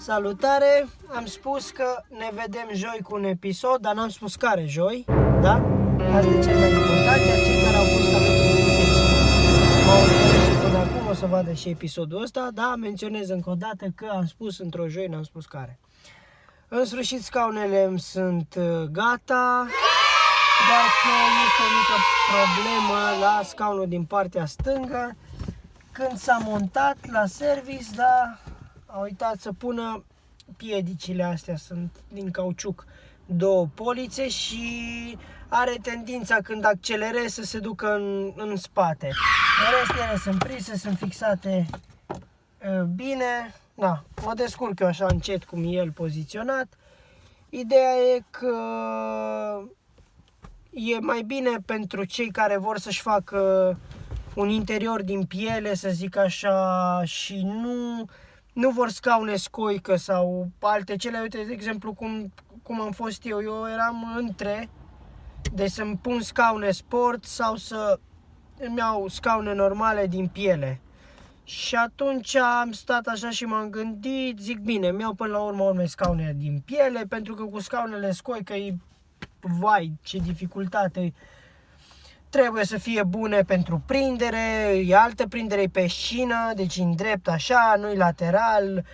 Salutare! Am spus că ne vedem joi cu un episod, dar n-am spus care joi, da? Asta e cel mai important, iar cei care au fost alături de mine și m-au urmărit și până acum o să vadă și episodul ăsta, da? Menționez încă o dată că am spus într-o joi, n-am spus care. În sfârșit scaunele îmi sunt uh, gata, dar că este o mică problemă la scaunul din partea stângă. Când s-a montat la service, da, a uitat să pună piedicile astea, sunt din cauciuc, două polițe și are tendința când accelerezi să se ducă în, în spate. În rest ele sunt prise, sunt fixate uh, bine, da, mă descurc eu așa încet cum e el poziționat. Ideea e că e mai bine pentru cei care vor să-și facă un interior din piele, să zic așa, și nu, nu vor scaune scoică sau alte cele. Uite, de exemplu, cum, cum am fost eu. Eu eram între, de să-mi pun scaune sport sau să îmi iau scaune normale din piele. Și atunci am stat așa și m-am gândit, zic bine, mi iau până la urmă urme scaune din piele, pentru că cu scaunele scoică e, vai, ce dificultate trebuie să fie bune pentru prindere, e altă prindere pe șină, deci în drept așa, nu-i lateral,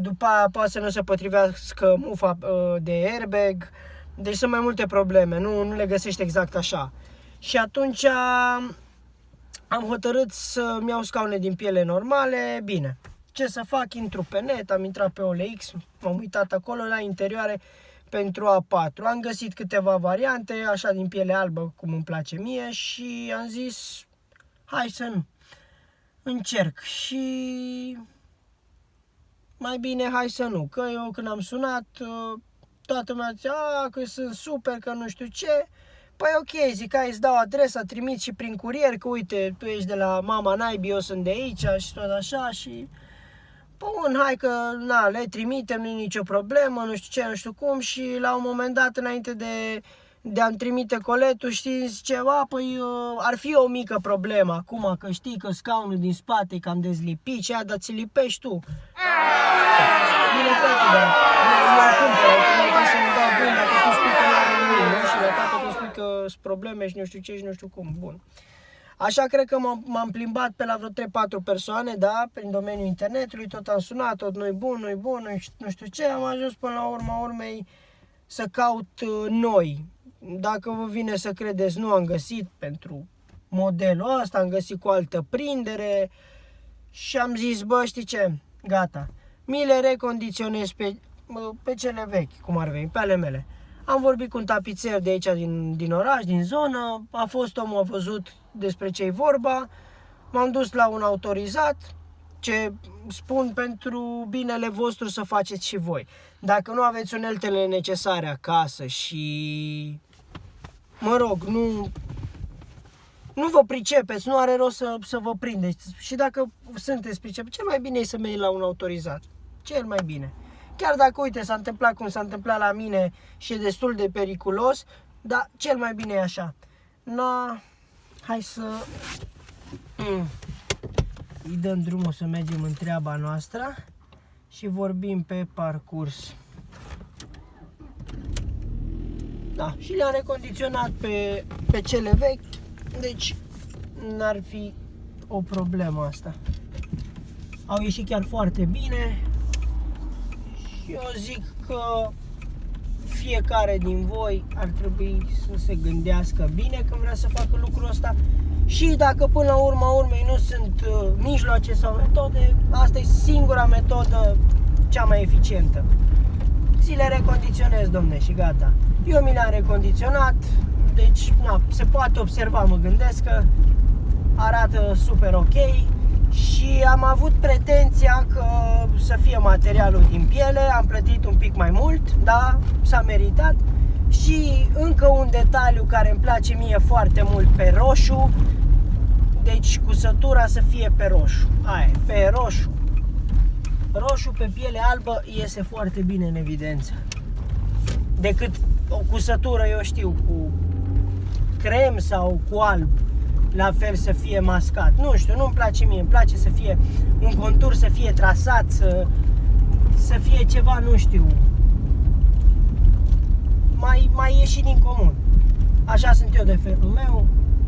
după aia poate să nu se potrivească mufa de airbag, deci sunt mai multe probleme, nu, nu le găsești exact așa. Și atunci am hotărât să-mi iau scaune din piele normale, bine. Ce să fac? Intru pe net, am intrat pe OLX, m-am uitat acolo la interioare pentru A4. Am găsit câteva variante, așa din piele albă, cum îmi place mie și am zis, hai să nu. Încerc și mai bine hai să nu, că eu când am sunat, toată lumea zicea, că sunt super, că nu știu ce, Păi ok, zic, hai îți dau adresa, trimit și prin curier, că uite, tu ești de la mama naibii, eu sunt de aici și tot așa și... Bun, hai că, na, le trimitem, nu nicio problemă, nu știu ce, nu știu cum și la un moment dat, înainte de, de a-mi trimite coletul, știți, ceva, păi uh, ar fi o mică problemă acum, că știi că scaunul din spate e cam dezlipit și aia, dar ți lipești tu. Bine, frate, dar eu, eu cumpăr, că să-mi dau bun, dacă tu spui că nu are nimic, nu? Și la tata tu spui că sunt probleme și nu știu ce și nu știu cum, bun. Așa cred că m-am plimbat pe la vreo 3-4 persoane, da, prin domeniul internetului, tot am sunat, tot nu-i bun, nu-i bun, nu știu ce, am ajuns până la urma urmei să caut uh, noi. Dacă vă vine să credeți, nu am găsit pentru modelul ăsta, am găsit cu altă prindere și am zis, bă, știi ce, gata, mi le recondiționez pe, pe cele vechi, cum ar veni, pe ale mele. Am vorbit cu un tapițer de aici din, din oraș, din zonă, a fost omul, a văzut despre ce e vorba, m-am dus la un autorizat, ce spun pentru binele vostru să faceți și voi. Dacă nu aveți uneltele necesare acasă și, mă rog, nu, nu vă pricepeți, nu are rost să, să vă prindeți. Și dacă sunteți pricepeți, cel mai bine e să mergi la un autorizat. Cel mai bine. Chiar dacă, uite, s-a întâmplat cum s-a întâmplat la mine și e destul de periculos, dar cel mai bine e așa. Na, hai să mm. îi dăm drumul să mergem în treaba noastră și vorbim pe parcurs. Da, și le-am recondiționat pe, pe cele vechi, deci n-ar fi o problemă asta. Au ieșit chiar foarte bine, eu zic că fiecare din voi ar trebui să se gândească bine când vrea să facă lucrul ăsta și dacă până la urma urmei nu sunt uh, mijloace sau metode, asta e singura metodă cea mai eficientă. Ți le recondiționezi, domne, și gata. Eu mi le-am recondiționat, deci na, se poate observa, mă gândesc că arată super ok și am avut pretenția că să fie materialul din piele, am plătit un pic mai mult, da, s-a meritat. Și încă un detaliu care îmi place mie foarte mult pe roșu, deci cusătura să fie pe roșu, aia, pe roșu. Roșu pe piele albă iese foarte bine în evidență. Decât o cusătură, eu știu, cu crem sau cu alb la fel să fie mascat. Nu știu, nu-mi place mie, îmi place să fie un contur, să fie trasat, să să fie ceva, nu știu, mai, mai ieșit din comun. Așa sunt eu de felul meu,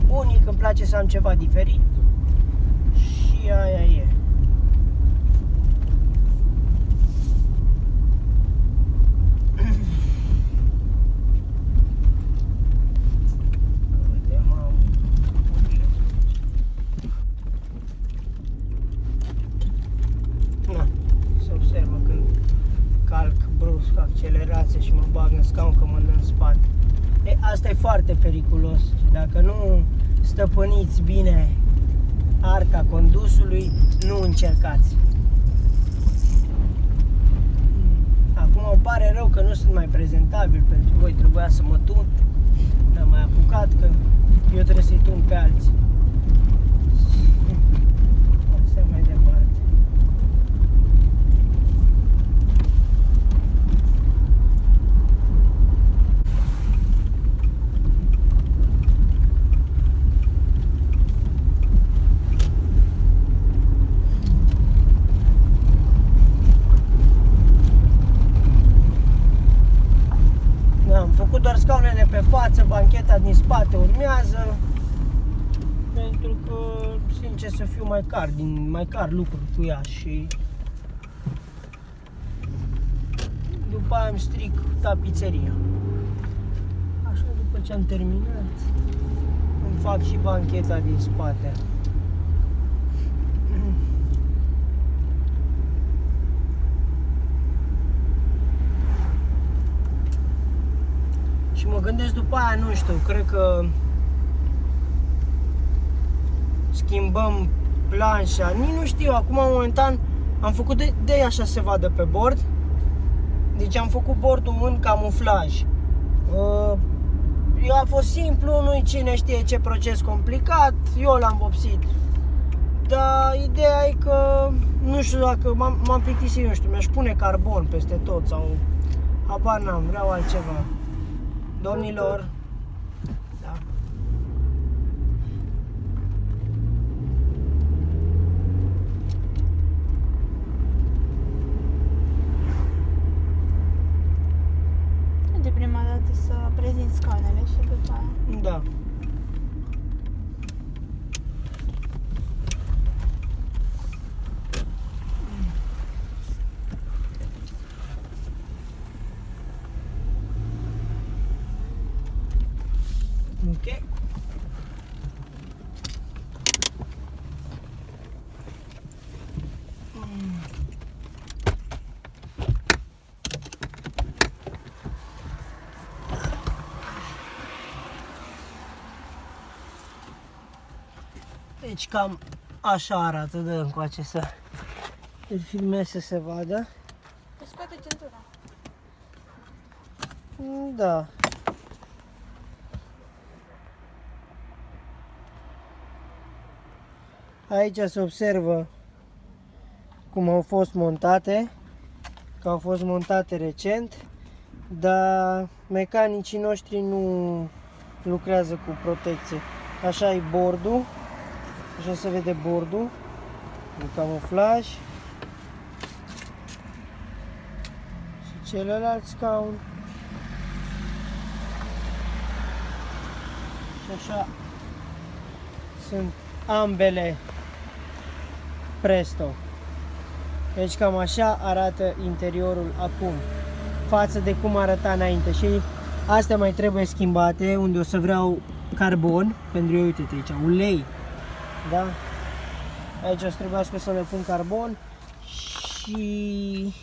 unic, îmi place să am ceva diferit și aia e. Uite, mamă. Na, se observă când calc brusc accelerație și mă bag în scaun că mă dă în spate. E, asta e foarte periculos și dacă nu stăpâniți bine arca condusului, nu încercați. Acum îmi pare rău că nu sunt mai prezentabil pentru voi, trebuia să mă tun. N-am mai apucat că eu trebuie să-i tun pe alții. Asta e mai departe. Da, am făcut doar scaunele pe față, bancheta din spate urmează. Pentru că, sincer să fiu, mai car, din, mai car lucruri cu ea și după aia îmi stric tapizeria. Așa, după ce am terminat, îmi fac și bancheta din spate. Și mă gândesc după aia, nu știu, cred că schimbăm planșa, nici nu știu, acum momentan am făcut de, de așa se vadă pe bord. Deci am făcut bordul în camuflaj. Uh, Eu a fost simplu, nu-i cine știe ce proces complicat, eu l-am vopsit. Dar ideea e că, nu știu dacă m-am, m-am plictisit, nu știu, mi-aș pune carbon peste tot sau habar n-am, vreau altceva. Domnilor, Deci cam așa arată, dă încoace să îl filmez să se vadă. Îți scoate centura. Da. Aici se observă cum au fost montate, că au fost montate recent, dar mecanicii noștri nu lucrează cu protecție. Așa e bordul, așa se vede bordul, în camuflaj. Și celălalt scaun. Și așa sunt ambele Presto. Deci cam așa arată interiorul acum față de cum arăta înainte și astea mai trebuie schimbate unde o să vreau carbon pentru eu, uite aici, ulei da? Aici o să trebuiască să le pun carbon și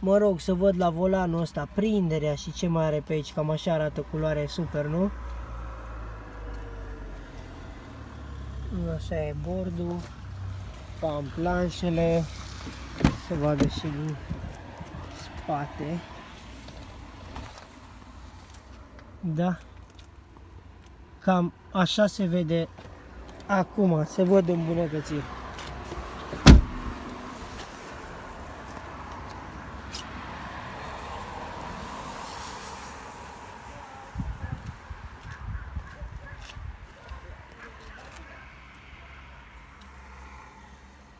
mă rog să văd la volanul ăsta prinderea și ce mai are pe aici, cam așa arată culoare super, nu? Așa e bordul, am planșele, se vadă și din spate. Da. Cam așa se vede acum, se văd îmbunătățiri.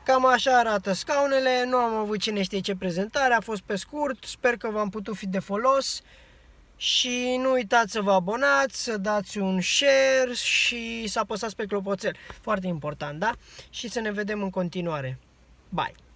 cam așa arată scaunele, nu am avut cine știe ce prezentare, a fost pe scurt, sper că v-am putut fi de folos și nu uitați să vă abonați, să dați un share și să apăsați pe clopoțel, foarte important, da? Și să ne vedem în continuare. Bye!